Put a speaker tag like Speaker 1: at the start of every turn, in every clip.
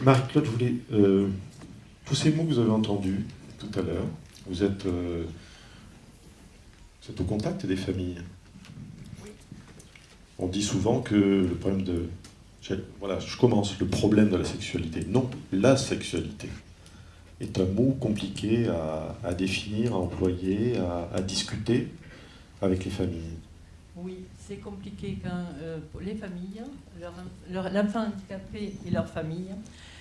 Speaker 1: Marie-Claude, voulez, euh, tous ces mots que vous avez entendus tout à l'heure, vous êtes, euh, vous êtes au contact des familles. On dit souvent que le problème de... Voilà, je commence, le problème de la sexualité. Non, la sexualité est un mot compliqué à, définir, à employer, à, discuter avec les familles.
Speaker 2: Oui, c'est compliqué quand euh, les familles, l'enfant handicapé et leur famille,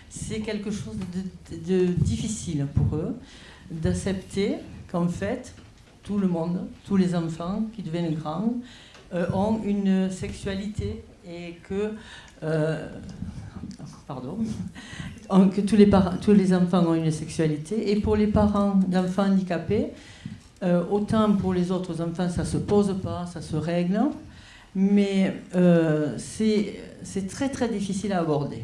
Speaker 2: c'est quelque chose de, difficile pour eux d'accepter qu'en fait, tout le monde, tous les enfants qui deviennent grands, euh, ont une sexualité et que euh, pardon, que tous les, tous les enfants ont une sexualité. Et pour les parents d'enfants handicapés, autant pour les autres enfants, ça ne se pose pas, ça se règle, mais euh, c'est très très difficile à aborder.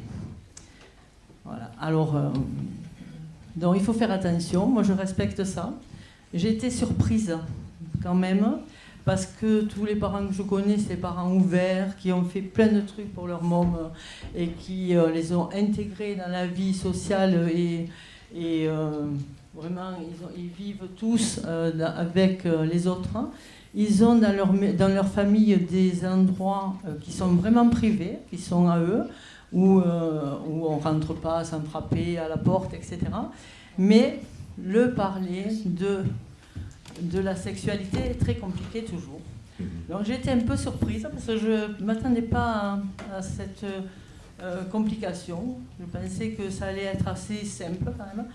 Speaker 2: Voilà. Alors, euh, donc il faut faire attention, moi je respecte ça. J'ai été surprise quand même parce que tous les parents que je connais, c'est des parents ouverts, qui ont fait plein de trucs pour leur môme et qui euh, les ont intégrés dans la vie sociale et, et euh, vraiment, ils, vivent tous euh, avec les autres. Ils ont dans leur, dans leur famille des endroits qui sont vraiment privés, qui sont à eux, où, où on ne rentre pas sans frapper à la porte, etc. Mais le parler de de la sexualité est très compliqué toujours. Mhm. Donc j'ai été un peu surprise parce que je ne m'attendais pas à, cette euh, complication. Je pensais que ça allait être assez simple quand même.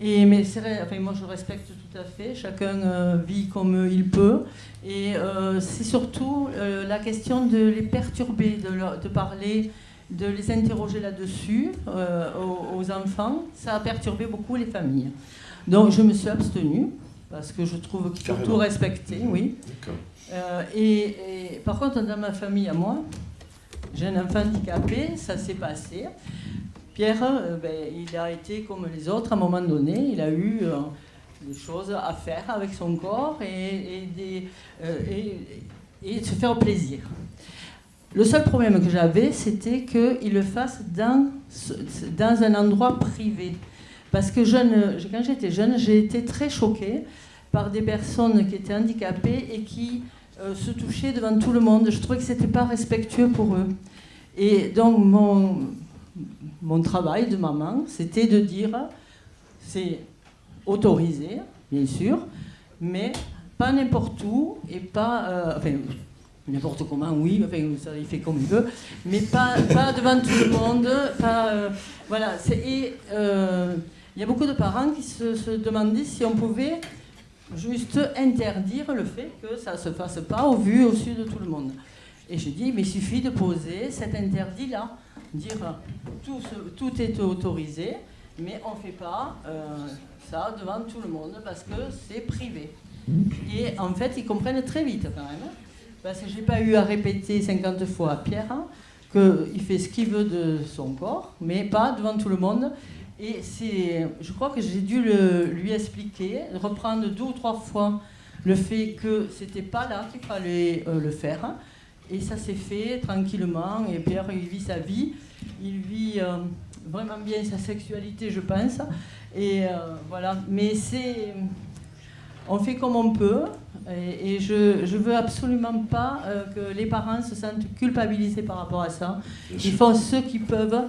Speaker 2: Et, mais enfin, moi je respecte tout à fait, chacun euh, vit comme il peut. Et euh, c'est surtout la question de les perturber, de, de, parler, de les interroger là-dessus aux, aux, enfants. Ça a perturbé beaucoup les familles. Donc je me suis abstenue parce que je trouve qu'il faut tout respecter, oui. Euh, et, par contre, dans ma famille à moi, j'ai un enfant handicapé, ça s'est passé. Pierre, euh, ben, il a été comme les autres à un moment donné, il a eu euh, des choses à faire avec son corps et, des, et, se faire plaisir. Le seul problème que j'avais, c'était qu'il le fasse dans, un endroit privé. Parce que quand j'étais jeune, j'ai été très choquée par des personnes qui étaient handicapées et qui euh, se touchaient devant tout le monde. Je trouvais que ce n'était pas respectueux pour eux. Et donc mon, mon travail de maman, c'était de dire, c'est autorisé, bien sûr, mais pas n'importe où et pas... Euh, enfin, n'importe comment, oui, enfin, il fait comme il veut, mais pas, pas devant tout le monde, pas... Euh, voilà, et il y a beaucoup de parents qui se, se demandaient si on pouvait juste interdire le fait que ça ne se fasse pas au vu, au su de tout le monde. Et je dis, mais il suffit de poser cet interdit-là, dire tout, tout est autorisé, mais on ne fait pas euh, ça devant tout le monde parce que c'est privé. Et en fait, ils comprennent très vite quand même, parce que je n'ai pas eu à répéter 50 fois à Pierre qu'il fait ce qu'il veut de son corps, mais pas devant tout le monde. Et c'est, je crois que j'ai dû le, lui expliquer, reprendre deux ou trois fois le fait que c'était pas là qu'il fallait euh, le faire. Et ça s'est fait tranquillement. Et Pierre, il vit sa vie. Il vit euh, vraiment bien sa sexualité, je pense. Et euh, voilà. Mais c'est. On fait comme on peut. Et, je ne veux absolument pas euh, que les parents se sentent culpabilisés par rapport à ça. Ils font ce qu'ils peuvent.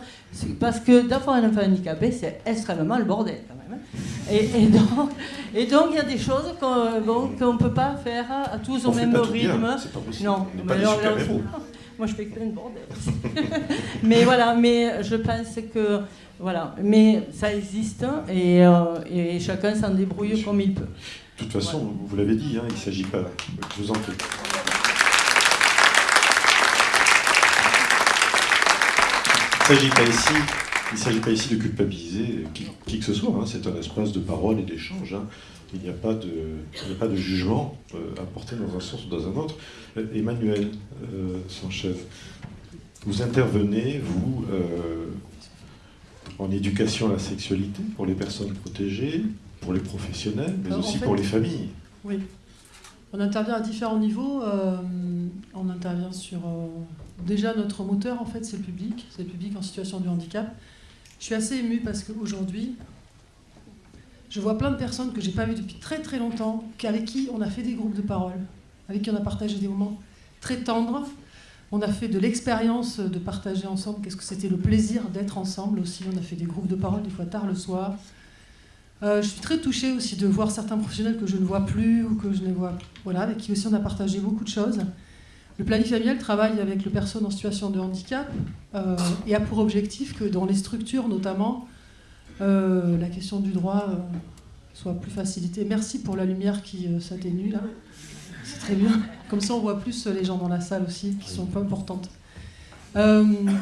Speaker 2: Parce que d'avoir un enfant handicapé, c'est extrêmement le bordel quand même. Et, donc, et donc, il y a des choses qu'on bon, ne peut pas faire à tous au même rythme.
Speaker 1: Non,
Speaker 2: mais alors, moi je fais plein de bordel. mais voilà, mais je pense que voilà, mais ça existe et, euh, et chacun s'en débrouille comme il peut.
Speaker 1: De toute façon, vous l'avez dit, hein, il ne s'agit pas. Je vous en prie. Il ne s'agit pas ici. Il s'agit pas ici de culpabiliser qui, que ce soit. Hein. C'est un espace de parole et d'échange. Hein. Il n'y a pas de, a pas de jugement euh, à porter dans un sens ou dans un autre. Euh, Emmanuel euh, Sanchez, vous intervenez, vous, euh, en éducation à la sexualité pour les personnes protégées, pour les professionnels, mais aussi pour les familles.
Speaker 3: Oui. On intervient à différents niveaux. Euh, on intervient sur... Déjà, notre moteur, en fait, c'est le public. C'est le public en situation de handicap. Je suis assez émue parce qu'aujourd'hui, je vois plein de personnes que j'ai pas vues depuis très très longtemps, avec qui on a fait des groupes de parole, avec qui on a partagé des moments très tendres. On a fait de l'expérience de partager ensemble. Qu'est-ce que c'était le plaisir d'être ensemble aussi. On a fait des groupes de parole des fois tard le soir. Euh, je suis très touchée aussi de voir certains professionnels que je ne vois plus ou que je ne vois, voilà, avec qui aussi on a partagé beaucoup de choses. Le planning familial travaille avec les personnes en situation de handicap euh, et a pour objectif que dans les structures notamment, euh, la question du droit euh, soit plus facilitée. Merci pour la lumière qui s'atténue là. C'est très bien. Comme ça, on voit plus les gens dans la salle aussi, qui sont peu importantes. je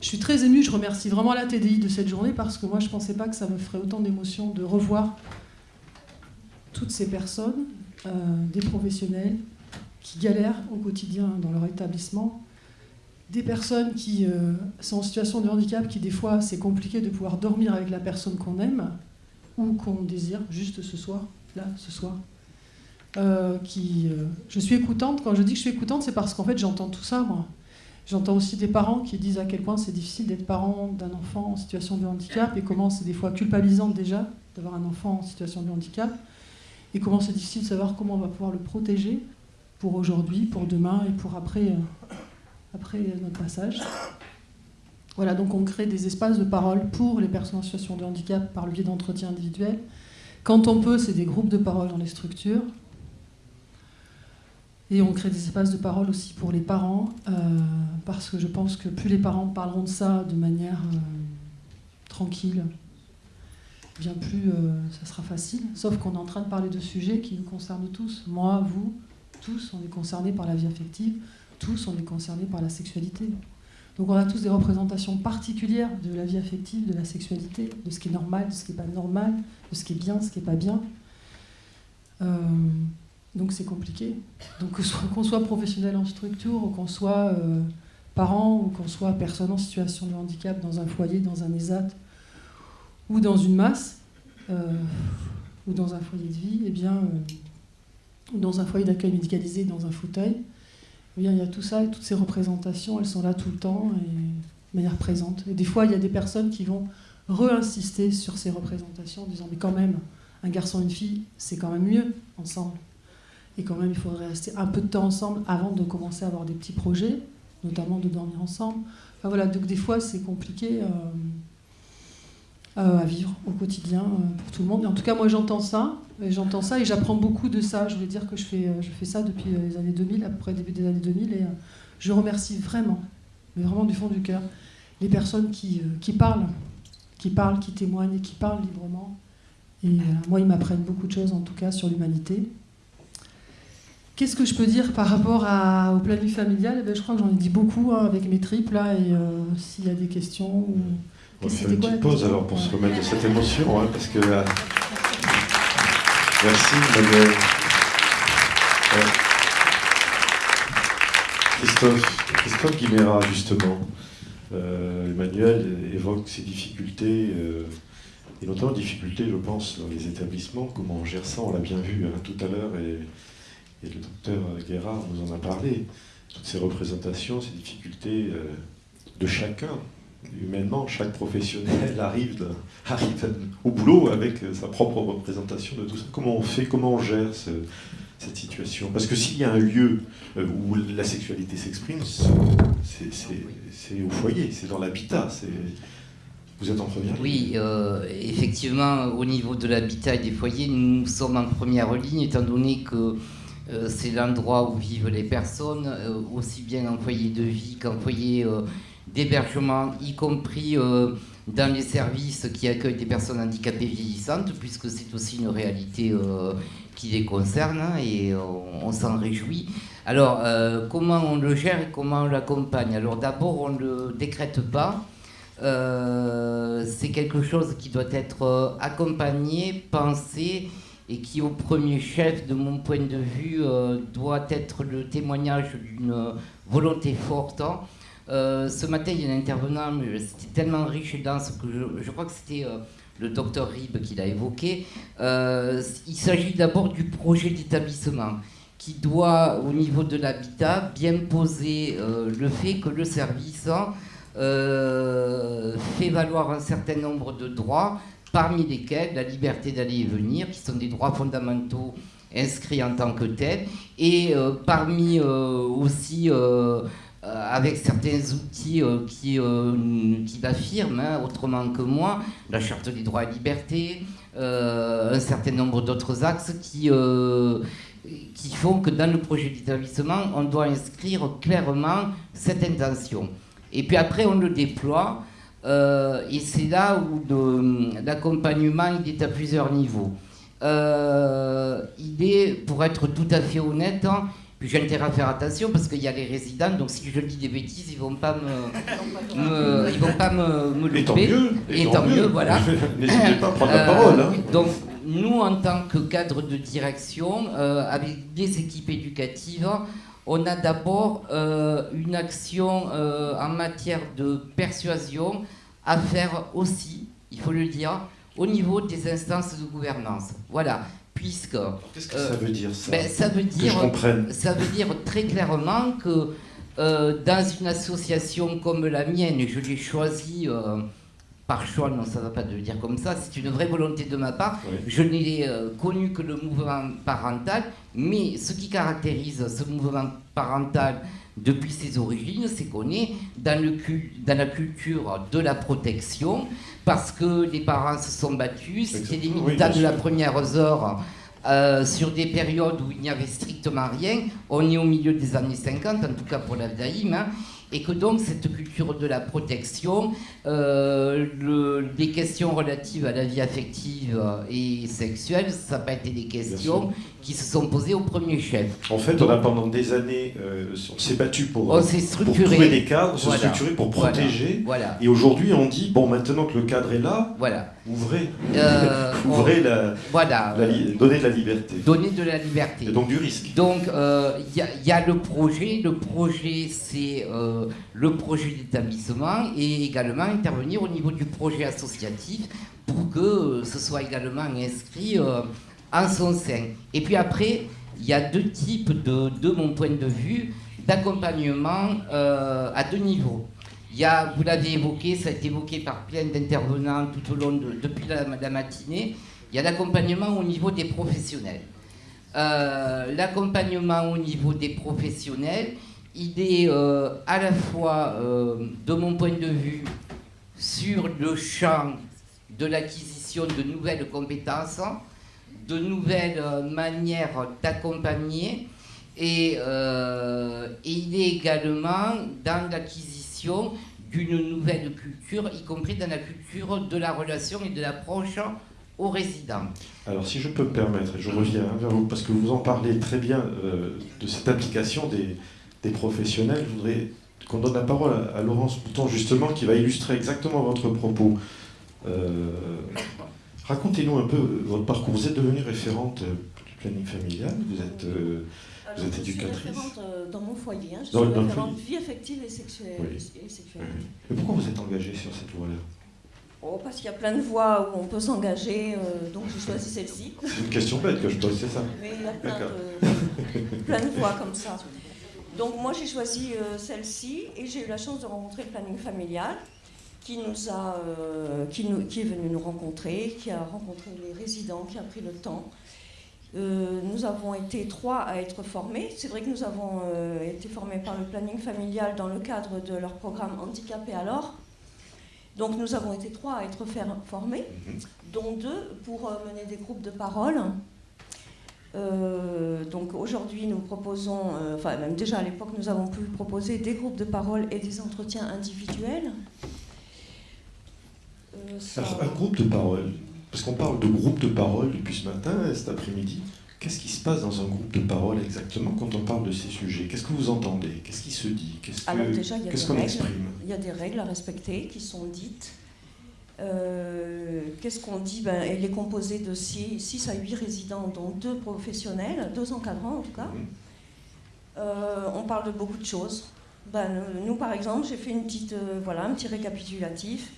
Speaker 3: suis très émue, je remercie vraiment la TDI de cette journée parce que moi, je ne pensais pas que ça me ferait autant d'émotion de revoir toutes ces personnes, des professionnels qui galèrent au quotidien dans leur établissement, des personnes qui euh, sont en situation de handicap, qui des fois c'est compliqué de pouvoir dormir avec la personne qu'on aime ou qu'on désire juste ce soir, là, ce soir. Euh, qui, euh, je suis écoutante. Quand je dis que je suis écoutante, c'est parce qu'en fait j'entends tout ça, moi. J'entends aussi des parents qui disent à quel point c'est difficile d'être parent d'un enfant en situation de handicap et comment c'est des fois culpabilisant déjà d'avoir un enfant en situation de handicap et comment c'est difficile de savoir comment on va pouvoir le protéger pour aujourd'hui, pour demain et pour après après notre passage. Voilà, donc on crée des espaces de parole pour les personnes en situation de handicap par le biais d'entretiens individuels. Quand on peut, c'est des groupes de parole dans les structures. Et on crée des espaces de parole aussi pour les parents, euh, parce que je pense que plus les parents parleront de ça de manière euh, tranquille, bien plus euh, ça sera facile. Sauf qu'on est en train de parler de sujets qui nous concernent tous. Moi, vous, tous, on est concernés par la vie affective, tous, on est concernés par la sexualité. Donc on a tous des représentations particulières de la vie affective, de la sexualité, de ce qui est normal, de ce qui n'est pas normal, de ce qui est bien, ce qui n'est pas bien. Euh, donc c'est compliqué. Donc qu'on soit, professionnel en structure, ou qu'on soit euh, parent, ou qu'on soit personne en situation de handicap dans un foyer, dans un ESAT, ou dans une masse, euh, ou dans un foyer de vie, eh bien, dans un foyer d'accueil médicalisé, dans un fauteuil, il y a tout ça, toutes ces représentations, elles sont là tout le temps et de manière présente. Et des fois, il y a des personnes qui vont re-insister sur ces représentations en disant mais quand même, un garçon et une fille, c'est quand même mieux ensemble. Et quand même, il faudrait rester un peu de temps ensemble avant de commencer à avoir des petits projets, notamment de dormir ensemble. Voilà, donc des fois, c'est compliqué. Euh, à vivre au quotidien euh, pour tout le monde. en tout cas, moi, j'entends ça, et j'entends ça, et j'apprends beaucoup de ça. Je voulais dire que je fais, euh, je fais ça depuis les années 2000, à peu près début des années 2000, et je remercie vraiment, mais vraiment du fond du cœur, les personnes qui, qui parlent, qui parlent, qui témoignent et qui parlent librement. Et moi, ils m'apprennent beaucoup de choses, en tout cas, sur l'humanité. Qu'est-ce que je peux dire par rapport à, au planning familial? Eh ben, Je crois que j'en ai dit beaucoup hein, avec mes tripes, là, et s'il y a des questions...
Speaker 1: On va faire une petite pause alors pour se remettre de cette émotion, hein, parce que. Euh, merci, Emmanuel. Christophe, Christophe Guimera, justement. Euh, Emmanuel évoque ses difficultés, euh, et notamment difficultés, je pense, dans les établissements. Comment on gère ça On l'a bien vu hein, tout à l'heure, et, et, le docteur Guérard nous en a parlé. Toutes ces représentations, ces difficultés de chacun, humainement, chaque professionnel arrive, au boulot avec sa propre représentation de tout ça. Comment on fait, comment on gère cette situation? Parce que s'il y a un lieu euh, où la sexualité s'exprime, c'est au foyer, c'est dans l'habitat. Vous êtes en première ligne
Speaker 4: Oui, euh, effectivement, au niveau de l'habitat et des foyers, nous sommes en première ligne, étant donné que euh, c'est l'endroit où vivent les personnes, aussi bien en foyer de vie qu'en foyer d'hébergement, y compris euh, dans les services qui accueillent des personnes handicapées vieillissantes, puisque c'est aussi une réalité euh, qui les concerne et on, s'en réjouit. Alors, euh, comment on le gère et comment on l'accompagne? Alors d'abord, on ne le décrète pas. c'est quelque chose qui doit être accompagné, pensé et qui au premier chef, de mon point de vue, doit être le témoignage d'une volonté forte hein, euh, ce matin, il y a un intervenant, c'était tellement riche et dense que je, crois que c'était euh, le docteur Rib qui l'a évoqué. Euh, il s'agit d'abord du projet d'établissement qui doit, au niveau de l'habitat, bien poser le fait que le service fait valoir un certain nombre de droits, parmi lesquels la liberté d'aller et venir, qui sont des droits fondamentaux inscrits en tant que tels, et parmi aussi avec certains outils qui, qui l'affirment, hein, autrement que moi, la charte des droits et libertés, un certain nombre d'autres axes qui, qui font que dans le projet d'établissement, on doit inscrire clairement cette intention. Et puis après, on le déploie, euh, et c'est là où l'accompagnement est à plusieurs niveaux. Euh, il est, pour être tout à fait honnête, hein, puis j'ai intérêt à faire attention parce qu'il y a les résidents, donc si je dis des bêtises, ils vont pas me, ils vont pas me, me
Speaker 1: Et tant mieux.
Speaker 4: Et, tant, mieux, voilà.
Speaker 1: N'hésitez pas à prendre la parole. Hein.
Speaker 4: Euh, donc nous, en tant que cadre de direction, euh, avec des équipes éducatives, on a d'abord euh, une action en matière de persuasion à faire aussi, il faut le dire, au niveau des instances de gouvernance. Voilà puisque...
Speaker 1: Qu'est-ce que ça veut dire ça
Speaker 4: ben, ça veut dire, Ça veut dire très clairement que euh, dans une association comme la mienne, je l'ai choisie euh, par choix, non ça ne va pas le dire comme ça, c'est une vraie volonté de ma part, je n'ai euh, connu que le mouvement parental, mais ce qui caractérise ce mouvement parental depuis ses origines, c'est qu'on est dans, le, dans la culture de la protection, parce que les parents se sont battus, c'était des militants de la première heure euh, sur des périodes où il n'y avait strictement rien. On est au milieu des années 50, en tout cas pour l'Avdaïm. Hein et que donc cette culture de la protection, euh, le, les questions relatives à la vie affective et sexuelle, ça n'a pas été des questions qui se sont posées au premier chef.
Speaker 1: En fait, on a pendant des années, euh, on s'est battu pour, pour trouver des cadres, se structurer pour protéger.
Speaker 4: Voilà.
Speaker 1: Et aujourd'hui, on dit bon, maintenant que le cadre est là,
Speaker 4: voilà.
Speaker 1: ouvrez, euh, ouvrez la,
Speaker 4: voilà.
Speaker 1: donnez de la liberté.
Speaker 4: Donnez de la liberté.
Speaker 1: Et donc du risque.
Speaker 4: Donc il y, y, a le projet. Le projet, c'est le projet d'établissement et également intervenir au niveau du projet associatif pour que ce soit également inscrit euh, en son sein. Et puis après, il y a deux types, de, de mon point de vue, d'accompagnement euh, à deux niveaux. Il y a, vous l'avez évoqué, ça a été évoqué par plein d'intervenants tout au long de, depuis la, matinée, il y a l'accompagnement au niveau des professionnels. Euh, l'accompagnement au niveau des professionnels, il est euh, à la fois, de mon point de vue, sur le champ de l'acquisition de nouvelles compétences, de nouvelles manières d'accompagner, et, euh, et, il est également dans l'acquisition d'une nouvelle culture, y compris dans la culture de la relation et de l'approche aux résidents.
Speaker 1: Alors si je peux me permettre, je reviens vers vous, parce que vous en parlez très bien de cette application des, des professionnels. Je voudrais qu'on donne la parole à, Laurence Bouton, justement, qui va illustrer exactement votre propos. Euh, racontez-nous un peu votre parcours. Vous êtes devenue référente du planning familial, vous êtes, euh, vous êtes éducatrice.
Speaker 5: Je suis référente euh, dans mon foyer, hein. je suis référente vie affective et sexuelle.
Speaker 1: Et pourquoi vous êtes engagée sur cette voie-là?
Speaker 5: Oh, parce qu'il y a plein de voies où on peut s'engager, donc j'ai choisi celle-ci.
Speaker 1: C'est une question bête que je pose, c'est ça?
Speaker 5: Mais il y a plein de, plein de voies comme ça. Donc moi j'ai choisi euh, celle-ci et j'ai eu la chance de rencontrer le planning familial qui, nous a, euh, qui, nous, qui, est venu nous rencontrer, qui a rencontré les résidents, qui a pris le temps. Euh, nous avons été trois à être formés. C'est vrai que nous avons été formés par le planning familial dans le cadre de leur programme Handicapé alors. Donc nous avons été trois à être formés, mhm. dont deux pour mener des groupes de parole euh, donc aujourd'hui, nous proposons, euh, enfin même déjà à l'époque, nous avons pu proposer des groupes de parole et des entretiens individuels.
Speaker 1: Alors, un groupe de parole, parce qu'on parle de groupe de parole depuis ce matin, cet après-midi. Qu'est-ce qui se passe dans un groupe de parole exactement quand on parle de ces sujets? Qu'est-ce que vous entendez? Qu'est-ce qui se dit? Qu'est-ce qu'on exprime?
Speaker 5: Il y a des règles à respecter qui sont dites. Euh, qu'est-ce qu'on dit? Ben, Elle est composée de 6, à 8 résidents, dont deux professionnels, deux encadrants en tout cas. Mhm. Euh, on parle de beaucoup de choses. Ben, nous, par exemple, j'ai fait une petite, euh, voilà, un petit récapitulatif.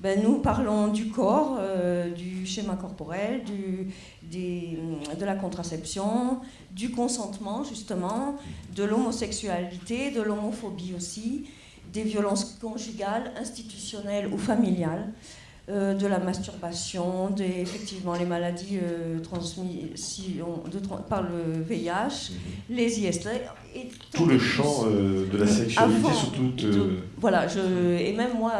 Speaker 5: Ben, nous parlons du corps, du schéma corporel, du, de la contraception, du consentement, justement, de l'homosexualité, de l'homophobie aussi, des violences conjugales, institutionnelles ou familiales, euh, de la masturbation, des, effectivement les maladies euh, transmises par le VIH, mhm. les IST.
Speaker 1: Et tout le champ euh, de la sexualité surtout.
Speaker 5: voilà, je, et même moi,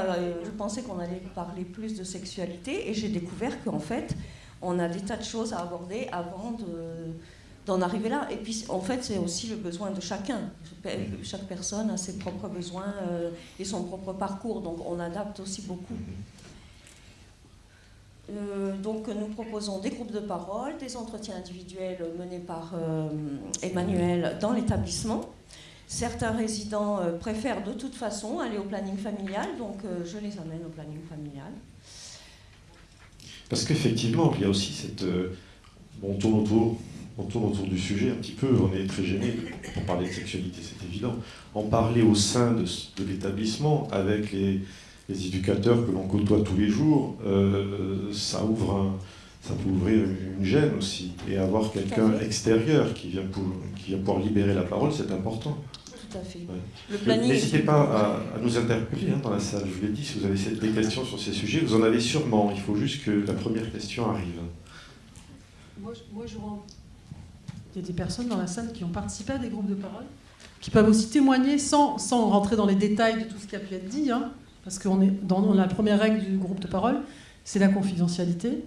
Speaker 5: je pensais qu'on allait parler plus de sexualité et j'ai découvert qu'en fait, on a des tas de choses à aborder avant d'en arriver là. Et puis, en fait, c'est aussi le besoin de chacun. Mhm. Chaque personne a ses propres besoins et son propre parcours, donc on adapte aussi beaucoup. Euh, donc nous proposons des groupes de parole, des entretiens individuels menés par euh, Emmanuel dans l'établissement. Certains résidents euh, préfèrent de toute façon aller au planning familial, donc je les amène au planning familial.
Speaker 1: Parce qu'effectivement, il y a aussi cette... on, tourne autour, on tourne autour du sujet un petit peu, on est très gêné pour parler de sexualité, c'est évident. En parler au sein de l'établissement avec les les éducateurs que l'on côtoie tous les jours, euh, ça, ouvre ça peut ouvrir une gêne aussi. Et avoir quelqu'un extérieur qui vient, pour, qui vient pouvoir libérer la parole, c'est important.
Speaker 5: Tout à fait.
Speaker 1: N'hésitez pas à, nous interpeller hein, dans la salle. Je vous l'ai dit, si vous avez des questions sur ces sujets, vous en avez sûrement. Il faut juste que la première question arrive.
Speaker 3: Moi, moi je Il y a des personnes dans la salle qui ont participé à des groupes de parole, qui peuvent aussi témoigner sans, sans rentrer dans les détails de tout ce qui a pu être dit. Hein parce qu'on est dans la première règle du groupe de parole, c'est la confidentialité.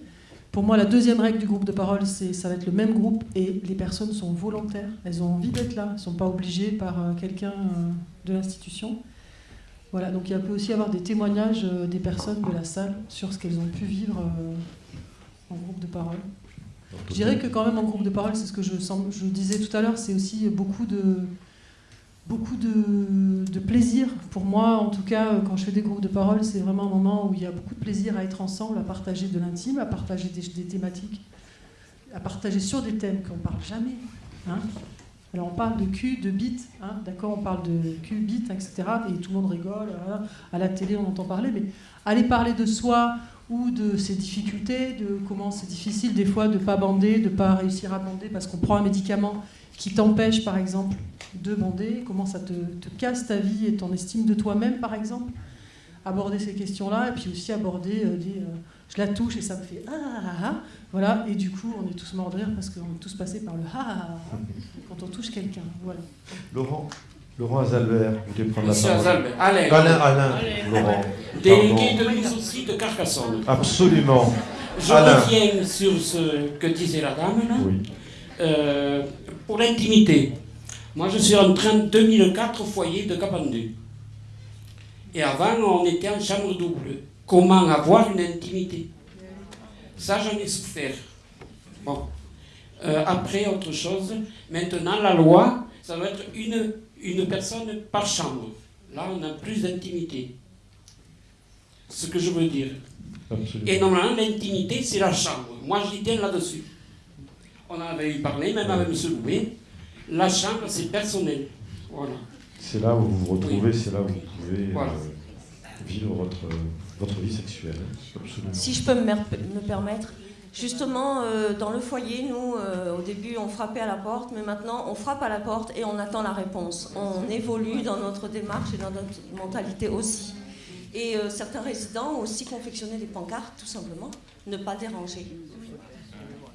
Speaker 3: Pour moi, la deuxième règle du groupe de parole, c'est ça va être le même groupe et les personnes sont volontaires. Elles ont envie d'être là. Elles ne sont pas obligées par euh, quelqu'un euh, de l'institution. Voilà, donc il peut aussi y avoir des témoignages euh, des personnes de la salle sur ce qu'elles ont pu vivre en groupe de parole. Je dirais que quand même en groupe de parole, c'est ce que je, je disais tout à l'heure, c'est aussi beaucoup de, beaucoup de, plaisir. Pour moi, en tout cas, quand je fais des groupes de parole, c'est vraiment un moment où il y a beaucoup de plaisir à être ensemble, à partager de l'intime, à partager des, thématiques, à partager sur des thèmes qu'on ne parle jamais. Hein. Alors on parle de cul, de bite, hein, d'accord, on parle de cul, bite, etc. Et tout le monde rigole, à la télé on entend parler, mais aller parler de soi ou de ses difficultés, de comment c'est difficile des fois de ne pas bander, de ne pas réussir à bander parce qu'on prend un médicament qui t'empêche, par exemple, de bander, comment ça te, casse ta vie et ton estime de toi-même, par exemple? Aborder ces questions-là, et puis aussi aborder euh, des. Euh, je la touche et ça me fait ah, ah, ah, ah, Voilà, et du coup, on est tous morts de rire parce qu'on est tous passés par le ah, ah, ah quand on touche quelqu'un. Voilà.
Speaker 1: Laurent Laurent Azalbert, vous voulez prendre
Speaker 6: la parole? Azalbert, Alain.
Speaker 1: Alain, Alain, Laurent.
Speaker 6: Délégué de mise aussi de Carcassonne.
Speaker 1: Absolument.
Speaker 6: Je reviens sur ce que disait la dame là. Oui. Euh, pour l'intimité. Moi, je suis en train de 2004 au foyer de Capandé. Et avant, on était en chambre double. Comment avoir une intimité? Ça, j'en ai souffert. Bon. Euh, après, autre chose. Maintenant, la loi, ça doit être une, une personne par chambre. Là, on a plus d'intimité. Ce que je veux dire. Et normalement, l'intimité, c'est la chambre. Moi, j'y tiens là-dessus on en avait eu parlé, même avec M. Loué. La chambre, c'est personnel. Voilà.
Speaker 1: C'est là où vous vous retrouvez, c'est là où vous pouvez euh, vivre votre, votre vie sexuelle.
Speaker 5: Si je peux me, me permettre, justement, euh, dans le foyer, nous, euh, au début, on frappait à la porte, mais maintenant, on frappe à la porte et on attend la réponse. On évolue dans notre démarche et dans notre mentalité aussi. Et certains résidents ont aussi confectionné des pancartes, tout simplement. Ne pas déranger.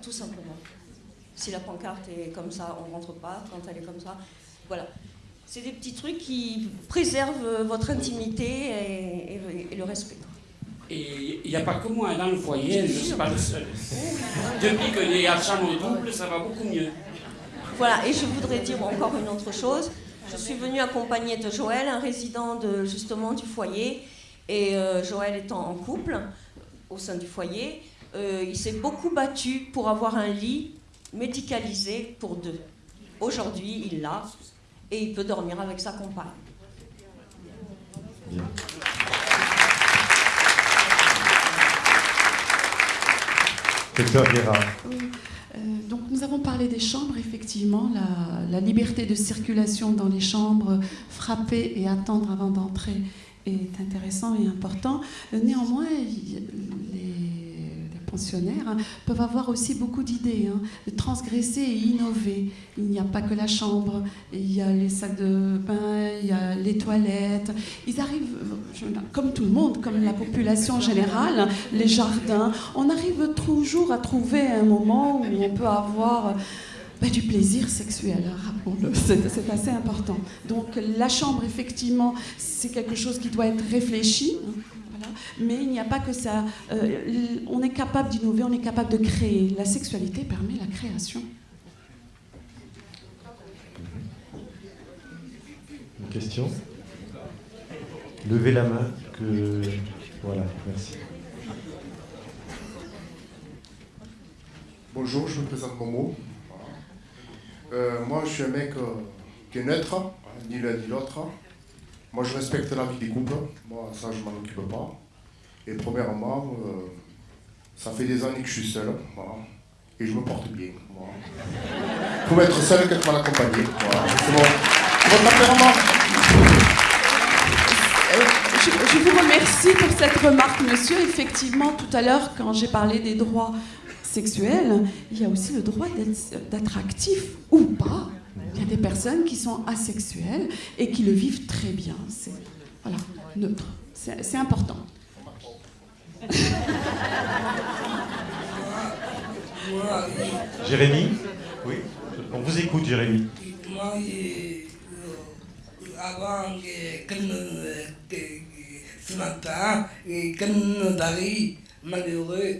Speaker 5: Tout simplement. Si la pancarte est comme ça, on ne rentre pas. Quand elle est comme ça, voilà. C'est des petits trucs qui préservent votre intimité et, le respect.
Speaker 6: Et il n'y a pas que moi dans le foyer, je ne suis pas le seul. Depuis que les chambre double, ça va beaucoup mieux.
Speaker 5: Voilà, et je voudrais dire encore une autre chose. Je suis venue accompagner de Joël, un résident de, justement du foyer. Et euh, Joël étant en couple au sein du foyer, euh, il s'est beaucoup battu pour avoir un lit médicalisé pour deux. Aujourd'hui, il l'a et il peut dormir avec sa compagne.
Speaker 7: Euh, donc nous avons parlé des chambres, effectivement, la, liberté de circulation dans les chambres, frapper et attendre avant d'entrer est intéressant et important. Néanmoins, les pensionnaires, hein, peuvent avoir aussi beaucoup d'idées, hein, transgresser et innover. Il n'y a pas que la chambre, il y a les sacs de bain, il y a les toilettes. Ils arrivent, comme tout le monde, comme la population générale, les jardins. On arrive toujours à trouver un moment où on peut avoir bah, du plaisir sexuel, hein, rappelons-le, c'est assez important. Donc la chambre, effectivement, c'est quelque chose qui doit être réfléchi, hein, mais il n'y a pas que ça. Euh, on est capable d'innover, on est capable de créer. La sexualité permet la création.
Speaker 1: Une question? Levez la main. Que... Voilà, merci.
Speaker 8: Bonjour, je me présente Momo. Euh, moi, je suis un mec euh, qui est neutre, hein, ni l'un ni l'autre. Moi, je respecte la vie des couples. Moi, ça, je m'en occupe pas. Et premièrement, euh, ça fait des années que je suis seul. Et je me porte bien. Il faut être seul qu'être mal accompagné. C'est bon.
Speaker 7: Je, vous remercie pour cette remarque, monsieur. Effectivement, tout à l'heure, quand j'ai parlé des droits sexuel, il y a aussi le droit d'être actif ou pas. Il y a des personnes qui sont asexuelles et qui le vivent très bien. C'est voilà, neutre. C'est important.
Speaker 1: Jérémy? Oui On vous écoute, Jérémy.
Speaker 9: Moi, avant que ce matin, quand malheureux,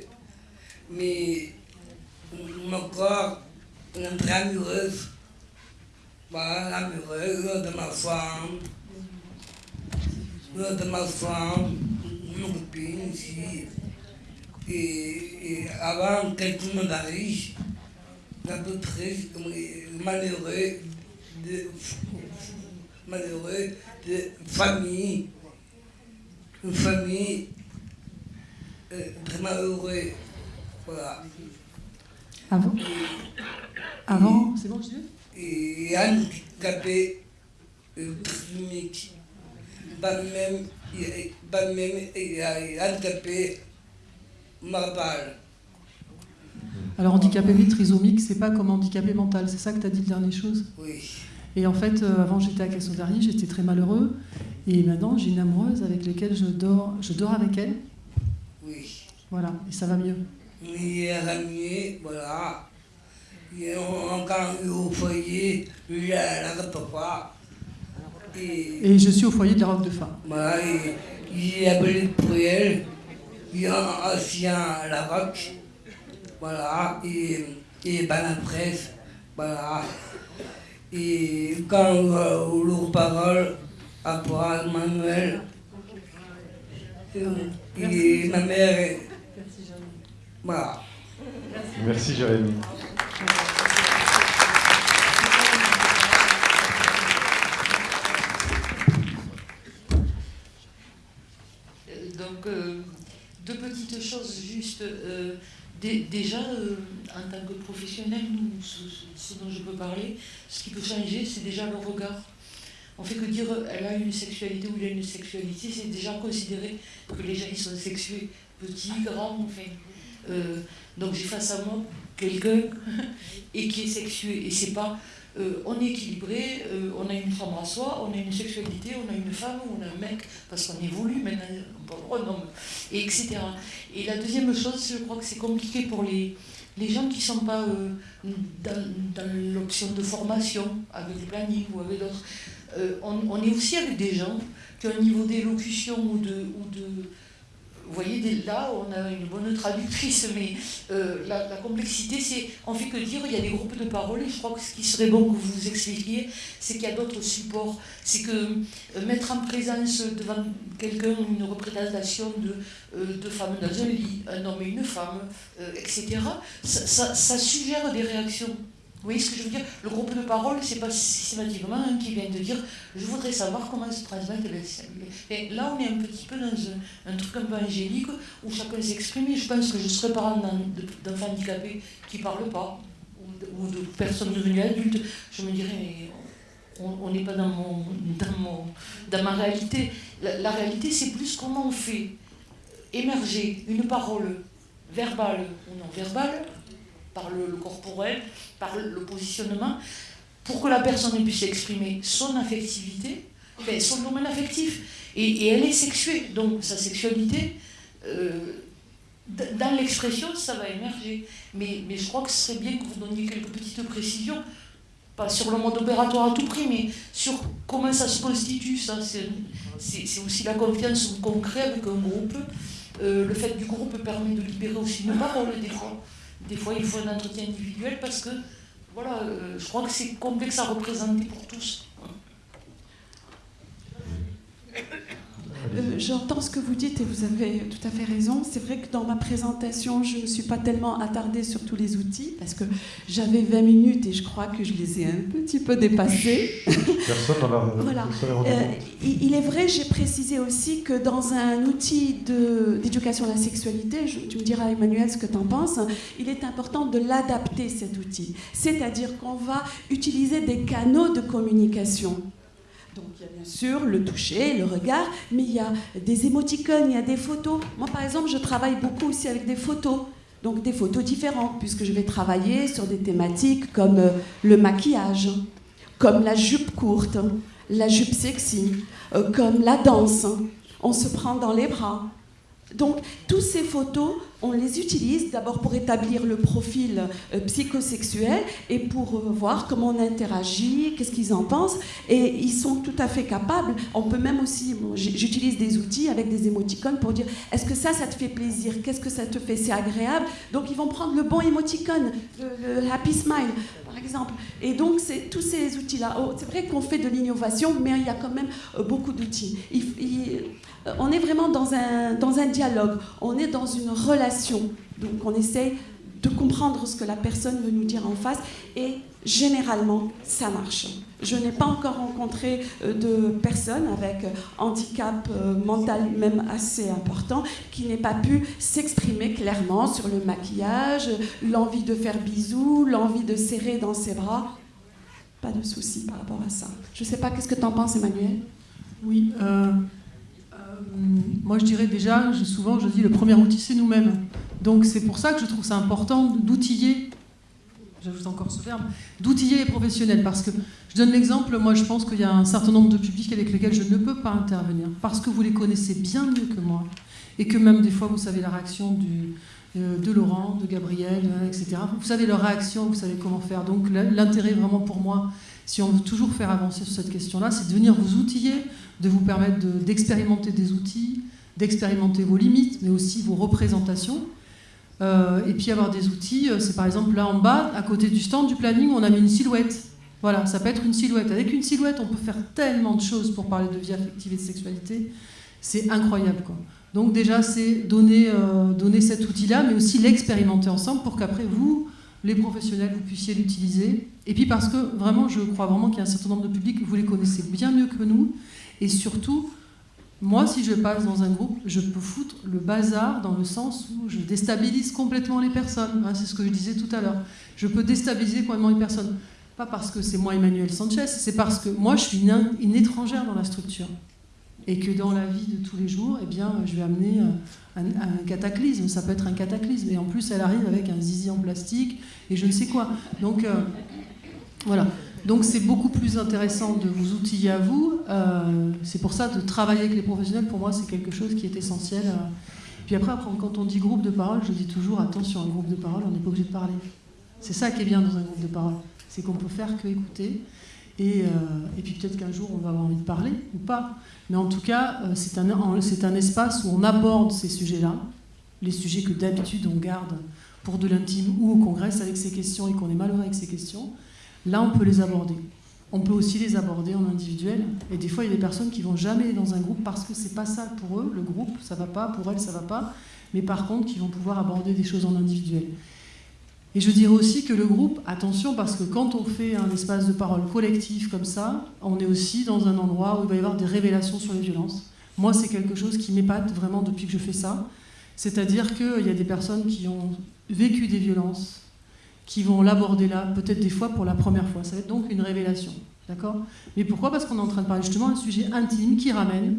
Speaker 9: mais mon corps est très amoureuse. Voilà, amoureuse de ma femme, de ma femme, mon copine ici. Et, et avant que tout le monde arrive, un peu triste, malheureux de, malheureux de famille, une famille euh, très malheureuse. Voilà.
Speaker 3: Avant Avant C'est bon, je dis?
Speaker 9: Et handicapé trisomique. Pas même, pas même handicapé mental.
Speaker 3: Alors handicapé trisomique, c'est pas comme handicapé mental, c'est ça que tu as dit la dernière chose?
Speaker 9: Oui.
Speaker 3: Et en fait, euh, avant j'étais à Cassandari, j'étais très malheureux. Et maintenant, j'ai une amoureuse avec laquelle je dors, je dors avec elle.
Speaker 9: Oui.
Speaker 3: Voilà, et ça va mieux
Speaker 9: la nuit, voilà. Quand au foyer.
Speaker 3: Et, et je suis au foyer de la robe de femme.
Speaker 9: Voilà, il a appelé pour elle, il a ancien la roque, voilà, et, et ben la presse, voilà. Et quand on leur parole, après Manuel, et ma mère voilà.
Speaker 1: Merci, Jérémy.
Speaker 10: Euh, donc, euh, deux petites choses juste. Euh, déjà, en tant que professionnel, ce, dont je peux parler, ce qui peut changer, c'est déjà le regard. On fait que dire elle a une sexualité ou il a une sexualité, c'est déjà considérer que les gens ils sont sexués, petits, grands, enfin. Euh, donc j'ai face à moi quelqu'un et qui est sexué. Et c'est pas. Euh, on est équilibré, euh, on a une femme à soi, on a une sexualité, on a une femme, on a un mec, parce qu'on évolue maintenant, on peut homme, et etc. Et la deuxième chose, je crois que c'est compliqué pour les, les gens qui ne sont pas dans, l'option de formation, avec le planning ou avec d'autres. On, on, est aussi avec des gens qui ont un niveau d'élocution ou de vous voyez, là, on a une bonne traductrice, mais euh, la, complexité, c'est, on fait que dire, il y a des groupes de parole, et je crois que ce qui serait bon que vous vous expliquiez, c'est qu'il y a d'autres supports. C'est que euh, mettre en présence devant quelqu'un une représentation de, euh, de femmes dans un lit, un homme et une femme, etc., ça suggère des réactions. Vous voyez ce que je veux dire? Le groupe de parole, c'est pas systématiquement un qui vient de dire je voudrais savoir comment se transmettre les Là, on est un petit peu dans un, truc un peu angélique où chacun s'exprime. Je pense que je serais parent d'enfants handicapés qui ne parlent pas, ou de, personnes devenues adultes. Je me dirais on n'est pas dans, mon, dans ma réalité. La, la réalité, c'est plus comment on fait émerger une parole verbale ou non verbale, par le, corporel, par le positionnement, pour que la personne puisse exprimer son affectivité, son domaine affectif. Et, elle est sexuée, donc sa sexualité, euh, dans l'expression, ça va émerger. Mais, je crois que ce serait bien que vous donniez quelques petites précisions pas sur le mode opératoire à tout prix, mais sur comment ça se constitue. Ça, c'est aussi la confiance concrète avec un groupe. Euh, le fait du groupe permet de libérer aussi une parole des fois. Des fois, il faut un entretien individuel parce que, voilà, euh, je crois que c'est complexe à représenter pour tous.
Speaker 7: Euh, j'entends ce que vous dites et vous avez tout à fait raison. C'est vrai que dans ma présentation, je ne me suis pas tellement attardée sur tous les outils parce que j'avais 20 minutes et je crois que je les ai un petit peu dépassés.
Speaker 1: Personne n'en
Speaker 7: voilà. Euh, il est vrai, j'ai précisé aussi que dans un outil d'éducation à la sexualité, tu me diras Emmanuel ce que tu en penses, il est important de l'adapter cet outil. C'est-à-dire qu'on va utiliser des canaux de communication donc il y a bien sûr le toucher, le regard, mais il y a des émoticônes, il y a des photos. Moi par exemple, je travaille beaucoup aussi avec des photos. Donc des photos différentes, puisque je vais travailler sur des thématiques comme euh, le maquillage, comme la jupe courte, la jupe sexy, euh, comme la danse. On se prend dans les bras, donc, toutes ces photos, on les utilise d'abord pour établir le profil euh, psychosexuel et pour euh, voir comment on interagit, qu'est-ce qu'ils en pensent. Et ils sont tout à fait capables. On peut même aussi, j'utilise des outils avec des émoticônes pour dire est-ce que ça, ça te fait plaisir? Qu'est-ce que ça te fait? C'est agréable. Donc, ils vont prendre le bon émoticône, le, happy smile, par exemple. Et donc, c'est tous ces outils-là. Oh, c'est vrai qu'on fait de l'innovation, mais il y a quand même euh, beaucoup d'outils. Euh, on est vraiment dans un, dans un dialogue, on est dans une relation. Donc on essaie de comprendre ce que la personne veut nous dire en face et généralement ça marche. Je n'ai pas encore rencontré euh, de personne avec handicap euh, mental même assez important qui n'ait pas pu s'exprimer clairement sur le maquillage, l'envie de faire bisous, l'envie de serrer dans ses bras. Pas de souci par rapport à ça. Je ne sais pas, qu'est-ce que tu en penses Emmanuel?
Speaker 3: Oui, moi je dirais déjà, souvent je dis le premier outil c'est nous-mêmes. Donc c'est pour ça que je trouve ça important d'outiller, j'ajoute encore ce terme, d'outiller les professionnels. Parce que je donne l'exemple, moi je pense qu'il y a un certain nombre de publics avec lesquels je ne peux pas intervenir. Parce que vous les connaissez bien mieux que moi. Et que même des fois vous savez la réaction euh, de Laurent, de Gabriel, euh, etc. Vous savez leur réaction, vous savez comment faire. Donc l'intérêt vraiment pour moi, si on veut toujours faire avancer sur cette question-là, c'est de venir vous outiller, de vous permettre d'expérimenter des outils, d'expérimenter vos limites, mais aussi vos représentations. Euh, et puis avoir des outils, c'est par exemple là en bas, à côté du stand du planning, on a mis une silhouette. Voilà, ça peut être une silhouette. Avec une silhouette, on peut faire tellement de choses pour parler de vie affective et de sexualité. C'est incroyable, quoi. Donc déjà, c'est donner, euh, donner cet outil-là, mais aussi l'expérimenter ensemble pour qu'après vous, les professionnels, vous puissiez l'utiliser. Et puis parce que vraiment, je crois vraiment qu'il y a un certain nombre de publics, vous les connaissez bien mieux que nous. Et surtout, moi, si je passe dans un groupe, je peux foutre le bazar dans le sens où je déstabilise complètement les personnes. Hein, c'est ce que je disais tout à l'heure. Je peux déstabiliser complètement les personnes. Pas parce que c'est moi Emmanuel Sanchez, c'est parce que moi, je suis une étrangère dans la structure et que dans la vie de tous les jours, eh bien, je vais amener euh, un, cataclysme. Ça peut être un cataclysme. Et en plus, elle arrive avec un zizi en plastique et je ne sais quoi. Donc, euh, voilà. Donc, c'est beaucoup plus intéressant de vous outiller à vous. Euh, c'est pour ça de travailler avec les professionnels. Pour moi, c'est quelque chose qui est essentiel. Puis après, quand on dit groupe de parole, je dis toujours attention, un groupe de parole, on n'est pas obligé de parler. C'est ça qui est bien dans un groupe de parole. C'est qu'on peut faire que écouter. Et, et puis peut-être qu'un jour, on va avoir envie de parler ou pas. Mais en tout cas, euh, c'est un, un, espace où on aborde ces sujets-là, les sujets que d'habitude on garde pour de l'intime ou qu'on congrès avec ces questions et qu'on est malheureux avec ces questions. Là, on peut les aborder. On peut aussi les aborder en individuel. Et des fois, il y a des personnes qui vont jamais dans un groupe parce que c'est pas ça pour eux, le groupe, ça va pas, pour elles, ça va pas. Mais par contre, qui vont pouvoir aborder des choses en individuel. Et je dirais aussi que le groupe, attention, parce que quand on fait un espace de parole collectif comme ça, on est aussi dans un endroit où il va y avoir des révélations sur les violences. Moi, c'est quelque chose qui m'épate vraiment depuis que je fais ça. C'est-à-dire qu'il y a des personnes qui ont vécu des violences, qui vont l'aborder là, peut-être des fois pour la première fois. Ça va être donc une révélation. D'accord? Mais pourquoi? Parce qu'on est en train de parler justement d'un sujet intime qui ramène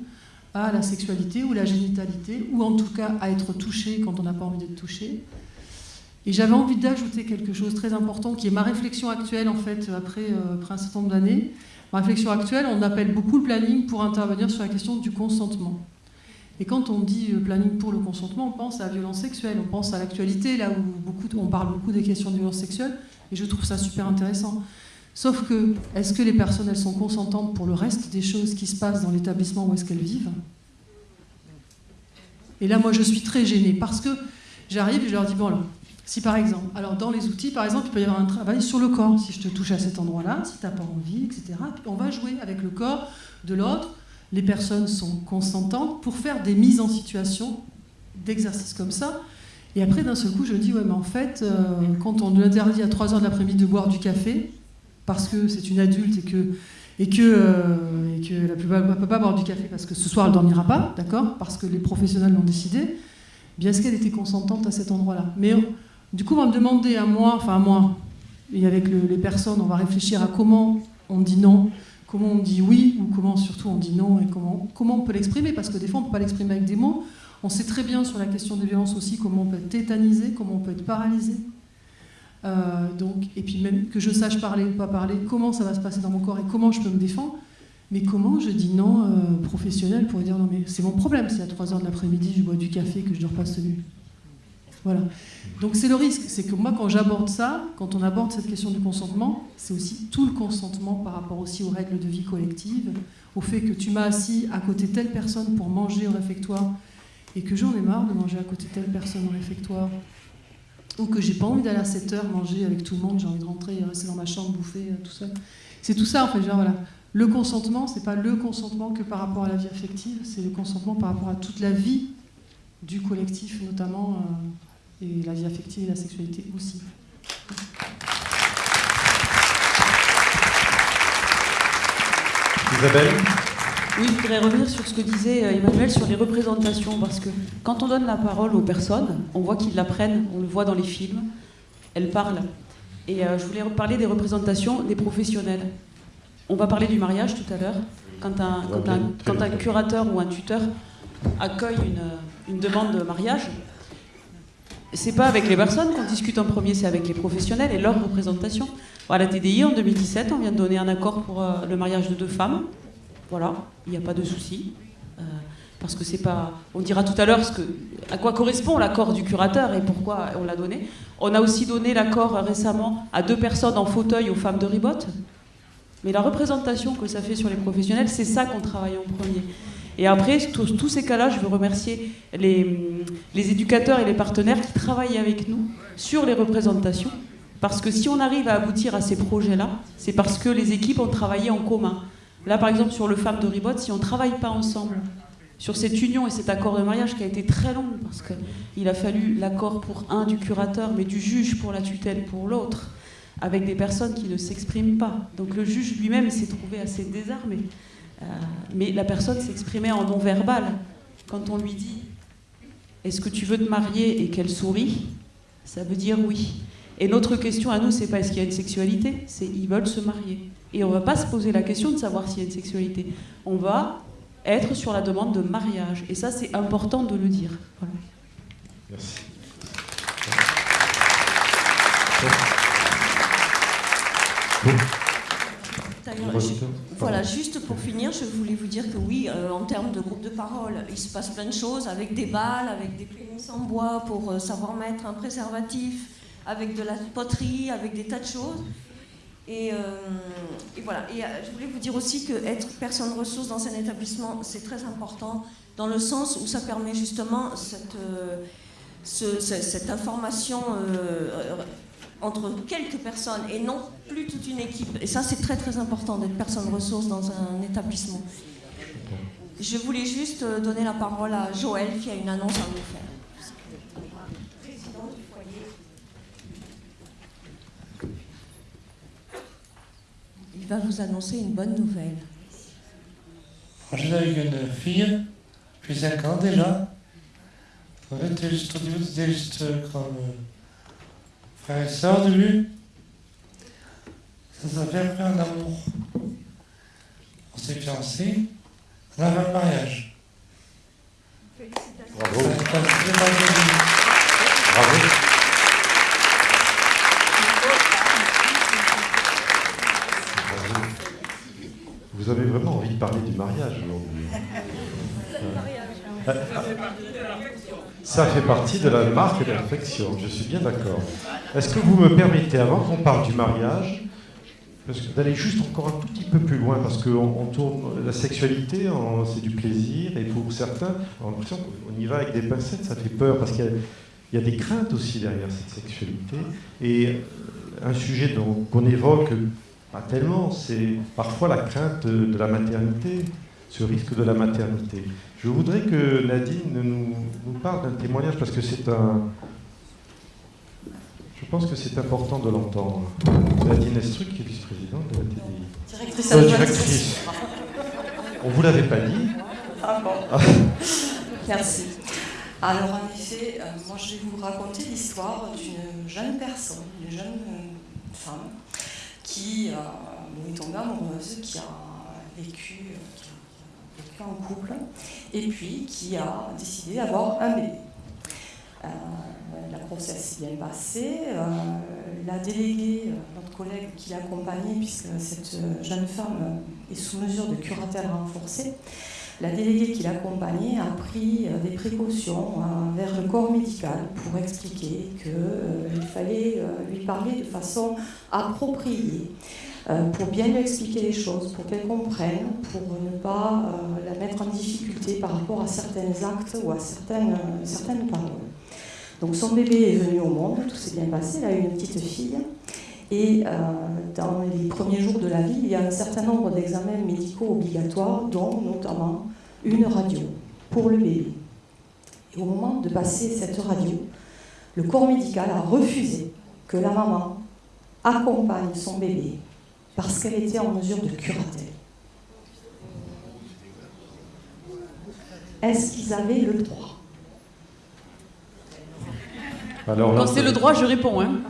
Speaker 3: à la sexualité ou la génitalité, ou en tout cas à être touché quand on n'a pas envie d'être touché. Et j'avais envie d'ajouter quelque chose de très important qui est ma réflexion actuelle en fait après, euh, après un certain nombre d'années. Ma réflexion actuelle, on appelle beaucoup le planning pour intervenir sur la question du consentement. Et quand on dit euh, planning pour le consentement, on pense à la violence sexuelle, on pense à l'actualité, là où beaucoup, on parle beaucoup des questions de violence sexuelle, et je trouve ça super intéressant. Sauf que, est-ce que les personnes, elles sont consentantes pour le reste des choses qui se passent dans l'établissement où est-ce qu'elles vivent? Et là, moi, je suis très gênée, parce que j'arrive et je leur dis, bon, là, si par exemple, alors dans les outils, par exemple, il peut y avoir un travail sur le corps, si je te touche à cet endroit-là, si tu n'as pas envie, etc. on va jouer avec le corps de l'autre, les personnes sont consentantes pour faire des mises en situation d'exercices comme ça. Et après, d'un seul coup, je dis, ouais, mais en fait, euh, quand on interdit à 3 heures de l'après-midi de boire du café, parce que c'est une adulte et que, et que, euh, et que la plupart ne peut pas boire du café parce que ce soir elle ne dormira pas, d'accord Parce que les professionnels l'ont décidé, bien est-ce qu'elle était consentante à cet endroit-là? Mais du coup, on va me demander à moi, enfin à moi, et avec les personnes, on va réfléchir à comment on dit non, comment on dit oui ou comment surtout on dit non et comment, on peut l'exprimer parce que des fois on ne peut pas l'exprimer avec des mots. On sait très bien sur la question des violences aussi comment on peut être tétanisé, comment on peut être paralysé. Euh, donc, et puis même que je sache parler ou pas parler, comment ça va se passer dans mon corps et comment je peux me défendre. Mais comment je dis non euh, professionnel pour dire non mais c'est mon problème si à 3h de l'après-midi je bois du café que je ne dors pas cette nuit. Voilà. Donc c'est le risque, c'est que moi quand j'aborde ça, quand on aborde cette question du consentement, c'est aussi tout le consentement par rapport aussi aux règles de vie collective, au fait que tu m'as assis à côté de telle personne pour manger au réfectoire et que j'en ai marre de manger à côté de telle personne au réfectoire, ou que j'ai pas envie d'aller à 7 heures manger avec tout le monde, j'ai envie de rentrer et rester dans ma chambre, bouffer, euh, tout seul. C'est tout ça en fait, genre voilà. Le consentement, c'est pas le consentement que par rapport à la vie affective, c'est le consentement par rapport à toute la vie du collectif, notamment. Euh, et la vie affective et la sexualité aussi.
Speaker 1: Isabelle
Speaker 11: Oui, je voudrais revenir sur ce que disait euh, Emmanuel sur les représentations, parce que quand on donne la parole aux personnes, on voit qu'ils l'apprennent, on le voit dans les films, elles parlent. Et euh, je voulais parler des représentations des professionnels. On va parler du mariage tout à l'heure. Quand un, quand, un, curateur ou un tuteur accueille une, une demande de mariage, c'est pas avec les personnes qu'on discute en premier, c'est avec les professionnels et leur représentation. À la TDI, en 2017, on vient de donner un accord pour euh, le mariage de deux femmes. Voilà, il n'y a pas de souci. Euh, parce que c'est pas. On dira tout à l'heure à quoi correspond l'accord du curateur et pourquoi on l'a donné. On a aussi donné l'accord récemment à deux personnes en fauteuil aux femmes de Ribot. Mais la représentation que ça fait sur les professionnels, c'est ça qu'on travaille en premier. Et après, tous, tous ces cas-là, je veux remercier les, éducateurs et les partenaires qui travaillent avec nous sur les représentations. Parce que si on arrive à aboutir à ces projets-là, c'est parce que les équipes ont travaillé en commun. Là, par exemple, sur le Femme de Ribot, si on ne travaille pas ensemble sur cette union et cet accord de mariage qui a été très long, parce qu'il a fallu l'accord pour un du curateur, mais du juge pour la tutelle pour l'autre, avec des personnes qui ne s'expriment pas. Donc le juge lui-même s'est trouvé assez désarmé. Euh, mais la personne s'exprimait en non-verbal. Quand on lui dit Est-ce que tu veux te marier et qu'elle sourit, ça veut dire oui. Et notre question à nous, c'est pas est-ce qu'il y a une sexualité, c'est ils veulent se marier. Et on va pas se poser la question de savoir s'il y a une sexualité. On va être sur la demande de mariage. Et ça, c'est important de le dire.
Speaker 1: Merci.
Speaker 5: Voilà, juste pour finir, je voulais vous dire que oui, euh, en termes de groupe de parole, il se passe plein de choses avec des balles, avec des prémices en bois pour euh, savoir mettre un préservatif, avec de la poterie, avec des tas de choses. Et, euh, voilà. Et je voulais vous dire aussi que être personne ressource dans un établissement, c'est très important, dans le sens où ça permet justement cette, cette information entre quelques personnes et non plus toute une équipe. Et ça, c'est très très important d'être personne ressource dans un établissement. Je voulais juste euh, donner la parole à Joël qui a une annonce à vous faire. Il va vous annoncer une bonne nouvelle.
Speaker 12: J'ai avec une fille, depuis 5 ans déjà. C'était juste, juste comme et sœur de lui. Ça s'appelle après un amour. On s'est fiancés, on a fait le mariage.
Speaker 1: Bravo. Bravo. Vous avez vraiment envie de parler du mariage aujourd'hui. Ça fait partie de la marque de l'affection, je suis bien d'accord. Est-ce que vous me permettez, avant qu'on parle du mariage, d'aller juste encore un tout petit peu plus loin, parce qu'on tourne la sexualité, c'est du plaisir, et pour certains, on y va avec des pincettes, ça fait peur, parce qu'il y, a des craintes aussi derrière cette sexualité. Et euh, un sujet qu'on évoque pas tellement, c'est parfois la crainte de la maternité, ce risque de la maternité. Je voudrais que Nadine nous, nous parle d'un témoignage, parce que c'est un je pense que c'est important de l'entendre. Nadine Estruc, qui est vice-présidente de la TDI.
Speaker 13: Directrice euh, directrice.
Speaker 1: On ne vous l'avait pas dit
Speaker 13: ah bon. Merci. Alors en effet, euh, moi je vais vous raconter l'histoire d'une jeune personne, une jeune euh, femme qui est tombée amoureuse, qui a vécu, en couple, et puis qui a décidé d'avoir un bébé. Euh, la grossesse s'est bien passée. Euh, la déléguée, euh, notre collègue qui l'accompagnait, puisque cette jeune femme est sous mesure de curatelle renforcée, la déléguée qui l'accompagnait a pris des précautions vers le corps médical pour expliquer qu'il fallait lui parler de façon appropriée, pour bien lui expliquer les choses, pour qu'elle comprenne, pour ne pas la mettre en difficulté par rapport à certains actes ou à certaines, certaines paroles. Donc son bébé est venu au monde, tout s'est bien passé, elle a eu une petite fille. Et euh, dans les premiers jours de la vie, il y a un certain nombre d'examens médicaux obligatoires, dont notamment une radio pour le bébé. Et au moment de passer cette radio, le corps médical a refusé que la maman accompagne son bébé parce qu'elle était en mesure de curatelle. Est-ce qu'ils avaient le droit?
Speaker 11: Quand c'est le droit, je réponds. Hein.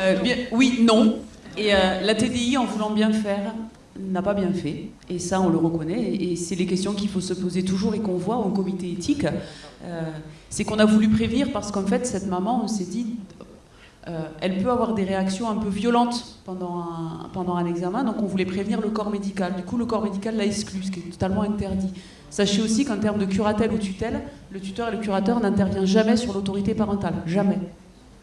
Speaker 11: Euh, oui, non. Et euh, la TDI, en voulant bien faire, n'a pas bien fait. Et ça, on le reconnaît. Et c'est les questions qu'il faut se poser toujours et qu'on voit au comité éthique. Euh, c'est qu'on a voulu prévenir parce qu'en fait, cette maman, on s'est dit, elle peut avoir des réactions un peu violentes pendant un, pendant un examen. Donc on voulait prévenir le corps médical. Du coup, le corps médical l'a exclu, ce qui est totalement interdit. Sachez aussi qu'en termes de curatelle ou tutelle, le tuteur et le curateur n'intervient jamais sur l'autorité parentale. Jamais.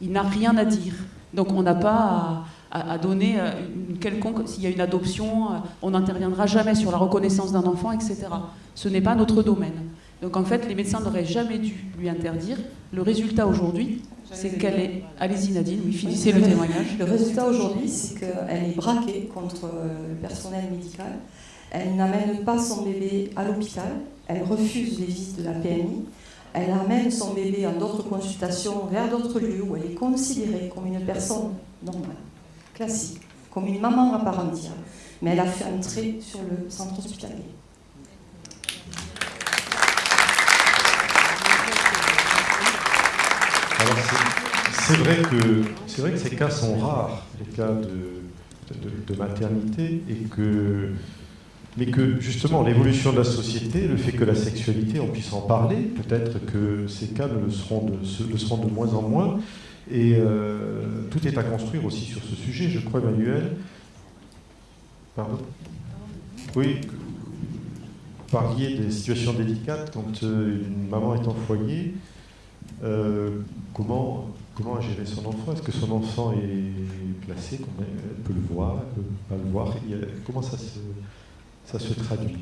Speaker 11: Il n'a rien à dire. Donc on n'a pas à, donner euh, une quelconque. S'il y a une adoption, euh, on n'interviendra jamais sur la reconnaissance d'un enfant, etc. Ce n'est pas notre domaine. Donc en fait, les médecins n'auraient jamais dû lui interdire. Le résultat aujourd'hui, c'est qu'elle est. Allez-y Nadine, oui, finissez le témoignage.
Speaker 13: Le résultat aujourd'hui, c'est qu'elle est braquée contre euh, le personnel médical elle n'amène pas son bébé à l'hôpital, elle refuse les visites de la PMI, elle amène son bébé en d'autres consultations vers d'autres lieux où elle est considérée comme une personne normale, classique, comme une maman à part entière. Mais elle a fait un trait sur le centre hospitalier.
Speaker 1: C'est vrai que c'est vrai que ces cas sont rares, les cas de, maternité, et que mais que justement l'évolution de la société, le fait que la sexualité, on puisse en parler, peut-être que ces cas le seront de, le seront de moins en moins, et euh, tout est à construire aussi sur ce sujet, je crois, Emmanuel. Pardon? Oui, vous parliez des situations délicates quand euh, une maman est en foyer. Euh, comment, comment gérer son enfant? Est-ce que son enfant est placé? Elle peut le voir, elle peut pas le voir? Comment ça se ça se traduit?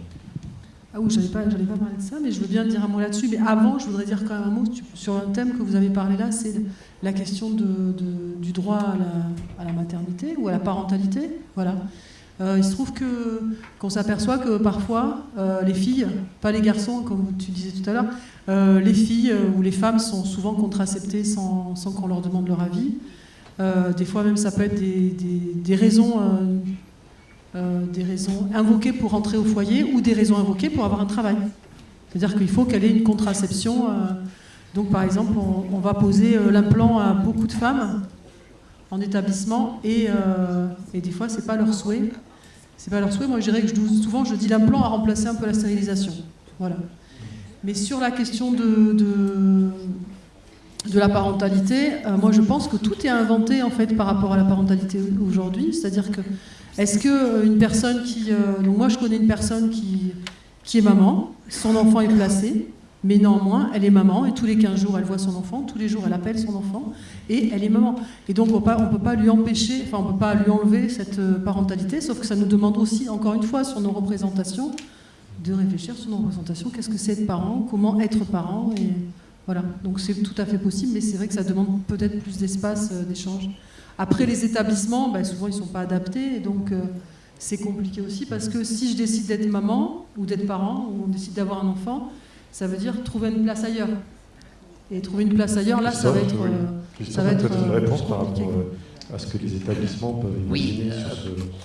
Speaker 3: Ah oui, je n'allais pas, pas parler de ça, mais je veux bien dire un mot là-dessus. Mais avant, je voudrais dire quand même un mot sur un thème que vous avez parlé là, c'est la question du droit à la, à la, maternité ou à la parentalité. Voilà. Euh, il se trouve que qu'on s'aperçoit que parfois euh, les filles, pas les garçons comme tu disais tout à l'heure, euh, les filles ou les femmes sont souvent contraceptées sans, sans qu'on leur demande leur avis. des fois même ça peut être des, des, raisons euh, des raisons invoquées pour entrer au foyer ou des raisons invoquées pour avoir un travail. C'est-à-dire qu'il faut qu'elle ait une contraception. Euh, donc par exemple, on, va poser euh, l'implant à beaucoup de femmes en établissement et, et des fois, c'est pas leur souhait. C'est pas leur souhait. Moi, je dirais que souvent, je dis l'implant a remplacé un peu la stérilisation. Voilà. Mais sur la question de, de, la parentalité, euh, moi je pense que tout est inventé en fait par rapport à la parentalité aujourd'hui. C'est-à-dire que est-ce que une personne qui, donc moi je connais une personne qui qui est maman, son enfant est placé, mais néanmoins, elle est maman, et tous les 15 jours, elle voit son enfant, tous les jours, elle appelle son enfant, et elle est maman. Et donc, on ne peut pas lui empêcher, enfin, on ne peut pas lui enlever cette euh, parentalité, sauf que ça nous demande aussi, encore une fois, sur nos représentations, de réfléchir sur nos représentations, qu'est-ce que c'est être parent, comment être parent, et voilà. Donc, c'est tout à fait possible, mais c'est vrai que ça demande peut-être plus d'espace euh, d'échange. Après, les établissements, ben, souvent, ils ne sont pas adaptés, et donc... Euh, c'est compliqué aussi parce que si je décide d'être maman ou d'être parent ou on décide d'avoir un enfant, ça veut dire trouver une place ailleurs. Et trouver une place ailleurs, là, ça va être.
Speaker 1: Euh, ça va être une euh, réponse par rapport à ce que les établissements peuvent
Speaker 4: oui,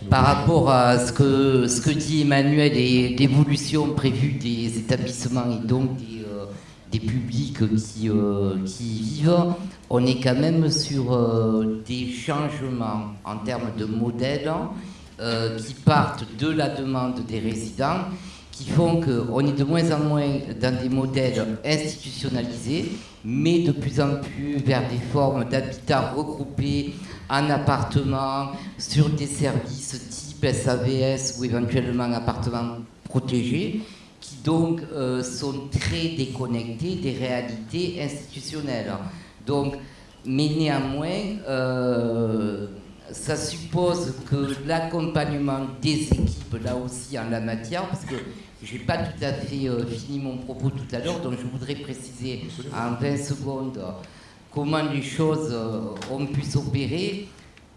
Speaker 4: par rapport à ce que, ce que dit Emmanuel et l'évolution prévue des établissements et donc des, des publics qui, qui vivent, on est quand même sur des changements en termes de modèles euh, qui partent de la demande des résidents, qui font qu'on est de moins en moins dans des modèles institutionnalisés, mais de plus en plus vers des formes d'habitat regroupés en appartements, sur des services type SAVS ou éventuellement appartements protégés, qui donc euh, sont très déconnectés des réalités institutionnelles. Donc, mais néanmoins, euh, ça suppose que l'accompagnement des équipes, là aussi en la matière, parce que je n'ai pas tout à fait euh, fini mon propos tout à l'heure, donc je voudrais préciser en 20 secondes comment les choses euh, ont pu s'opérer.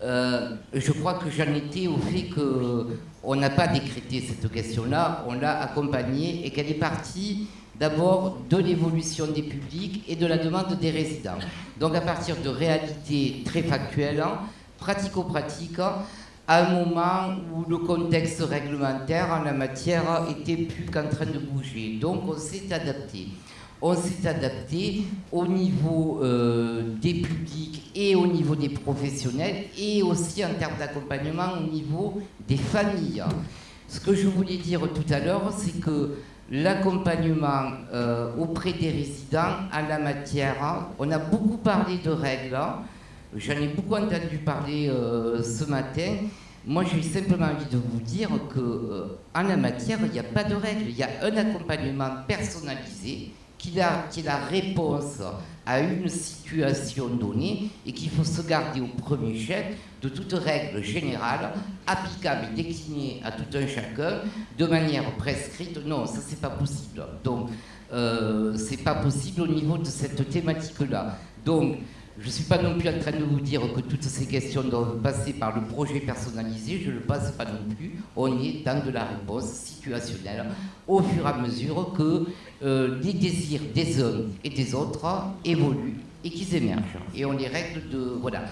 Speaker 4: Euh, je crois que j'en étais au fait qu'on n'a pas décrété cette question-là, on l'a accompagnée et qu'elle est partie d'abord de l'évolution des publics et de la demande des résidents. Donc à partir de réalités très factuelles, pratico-pratique à un moment où le contexte réglementaire en la matière était plus qu'en train de bouger. Donc on s'est adapté. On s'est adapté au niveau euh, des publics et au niveau des professionnels et aussi en termes d'accompagnement au niveau des familles. Ce que je voulais dire tout à l'heure, c'est que l'accompagnement euh, auprès des résidents en la matière, on a beaucoup parlé de règles, J'en ai beaucoup entendu parler euh, ce matin. Moi, j'ai simplement envie de vous dire qu'en euh, la matière, il n'y a pas de règle. Il y a un accompagnement personnalisé qui, est la réponse à une situation donnée et qu'il faut se garder au premier chef de toute règle générale, applicable et déclinée à tout un chacun de manière prescrite. Non, ça, c'est pas possible. Donc, euh, c'est pas possible au niveau de cette thématique-là. Donc, je ne suis pas non plus en train de vous dire que toutes ces questions doivent passer par le projet personnalisé, je ne le passe pas non plus. On est dans de la réponse situationnelle au fur et à mesure que euh, les désirs des uns et des autres évoluent et qu'ils émergent. Et on les règle de... Voilà.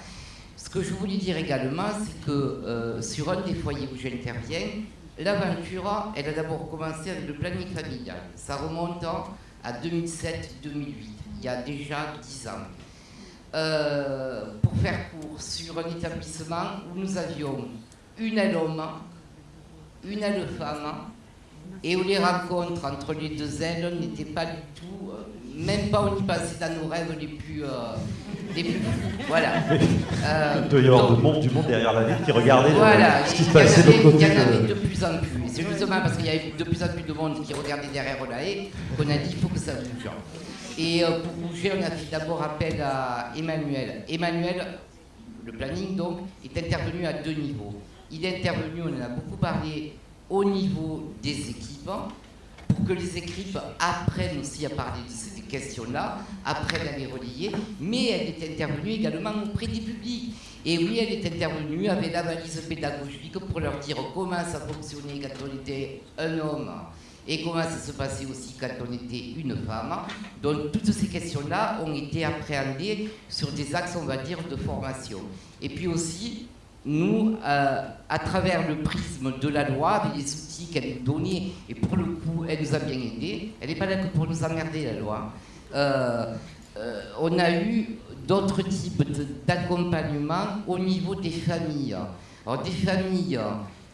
Speaker 4: Ce que je voulais dire également, c'est que euh, sur un des foyers où j'interviens, l'aventure, elle a d'abord commencé avec le planning familial. Ça remonte à 2007-2008, il y a déjà 10 ans. Euh, pour faire court, sur un établissement où nous avions une aile homme, une aile femme, et où les rencontres entre les deux ailes n'étaient pas du tout, euh, même pas on y passait dans nos rêves les plus, euh, les plus Voilà.
Speaker 1: Il doit y avoir du monde, du monde derrière la ville qui regardait
Speaker 4: voilà,
Speaker 1: ce qui se passait de
Speaker 4: côté. Il y en avait de plus en plus. C'est justement parce qu'il y avait de plus en plus de monde qui regardait derrière la haie qu'on a dit il faut que ça bouge. Et euh, pour bouger, on a fait d'abord appel à Emmanuel. Emmanuel, le planning donc, est intervenu à deux niveaux. Il est intervenu, on en a beaucoup parlé, au niveau des équipes, pour que les équipes apprennent aussi à parler de ces questions-là, apprennent à les relier, mais elle est intervenue également auprès des publics. Et oui, elle est intervenue avec la valise pédagogique pour leur dire comment ça fonctionnait quand on était un homme et comment ça se passait aussi quand on était une femme. Donc toutes ces questions-là ont été appréhendées sur des axes, on va dire, de formation. Et puis aussi, nous, euh, à travers le prisme de la loi, avec les outils qu'elle nous donnait, et pour le coup, elle nous a bien aidés, elle n'est pas là que pour nous emmerder, la loi. Euh, euh, on a eu d'autres types d'accompagnement au niveau des familles. Alors, des familles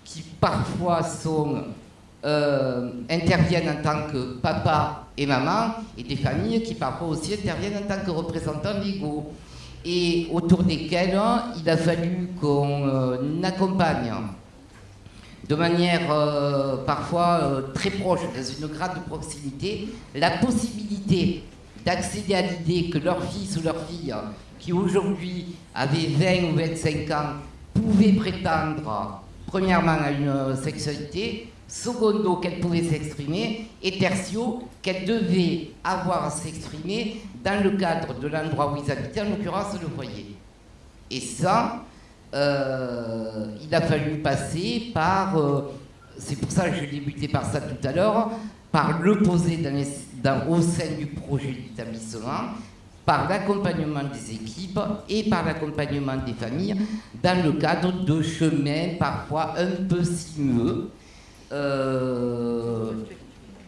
Speaker 4: qui parfois sont euh, interviennent en tant que papa et maman, et des familles qui parfois aussi interviennent en tant que représentants légaux, et autour desquels il a fallu qu'on euh, accompagne de manière euh, parfois très proche, dans une grande proximité, la possibilité d'accéder à l'idée que leur fils ou leur fille, qui aujourd'hui avait 20 ou 25 ans, pouvait prétendre premièrement à une sexualité, secondo qu'elle pouvait s'exprimer, et tertio qu'elle devait avoir à s'exprimer dans le cadre de l'endroit où ils habitaient, en l'occurrence le foyer. Et ça, euh, il a fallu passer par, euh, c'est pour ça que j'ai débuté par ça tout à l'heure, par le poser au sein du projet d'établissement, par l'accompagnement des équipes et par l'accompagnement des familles dans le cadre de chemins parfois un peu sinueux. Euh,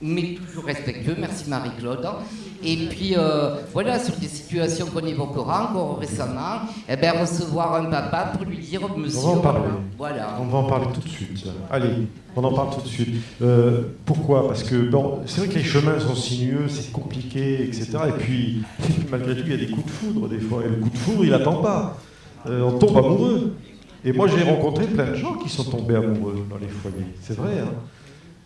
Speaker 4: mais toujours respectueux. Merci Marie-Claude. Et puis euh, voilà, sur des situations qu'on évoquera encore récemment, eh ben, recevoir un papa pour lui dire Monsieur.
Speaker 1: On va en parler.
Speaker 4: Voilà.
Speaker 1: On va en parler tout de suite. Allez, on en parle tout de suite. Euh, pourquoi? Parce que bon, c'est vrai que les chemins sont sinueux, c'est compliqué, etc. Et puis, malgré tout, il y a des coups de foudre des fois. Et le coup de foudre, il n'attend pas. Euh, on tombe amoureux. Et moi, j'ai rencontré plein de gens qui sont tombés amoureux dans les foyers. C'est vrai. Hein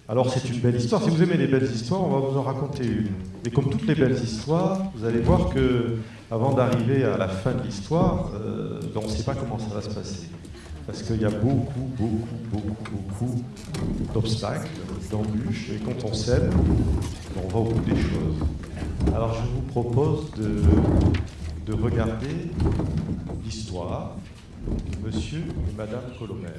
Speaker 1: alors c'est une belle histoire. Si vous aimez les belles histoires, on va vous en raconter une. Et comme toutes les belles histoires, vous allez voir que avant d'arriver à la fin de l'histoire, euh, ben, on ne sait pas comment ça va se passer. Parce qu'il y a beaucoup, beaucoup, beaucoup, beaucoup d'obstacles, d'embûches. Et quand on s'aime, on va au bout des choses. Alors je vous propose de, de regarder l'histoire Monsieur et Madame Colomère.